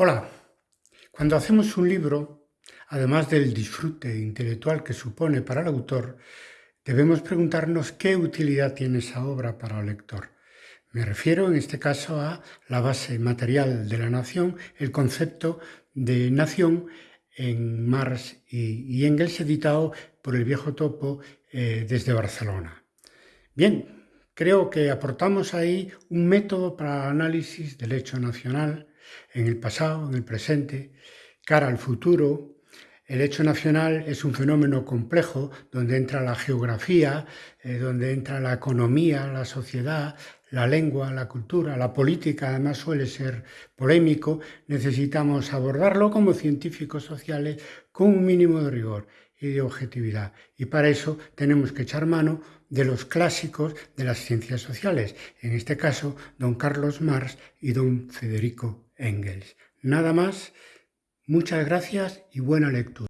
Hola, cuando hacemos un libro, además del disfrute intelectual que supone para el autor, debemos preguntarnos qué utilidad tiene esa obra para el lector. Me refiero en este caso a la base material de la nación, el concepto de nación en Marx y, Engels, editado por el viejo topo eh, desde Barcelona. Bien, creo que aportamos ahí un método para el análisis del hecho nacional, en el pasado, en el presente, cara al futuro. El hecho nacional es un fenómeno complejo donde entra la geografía, eh, donde entra la economía, la sociedad, la lengua, la cultura, la política, además suele ser polémico. Necesitamos abordarlo como científicos sociales con un mínimo de rigor y de objetividad. Y para eso tenemos que echar mano de los clásicos de las ciencias sociales, en este caso don Carlos Marx y don Federico Engels. Nada más, muchas gracias y buena lectura.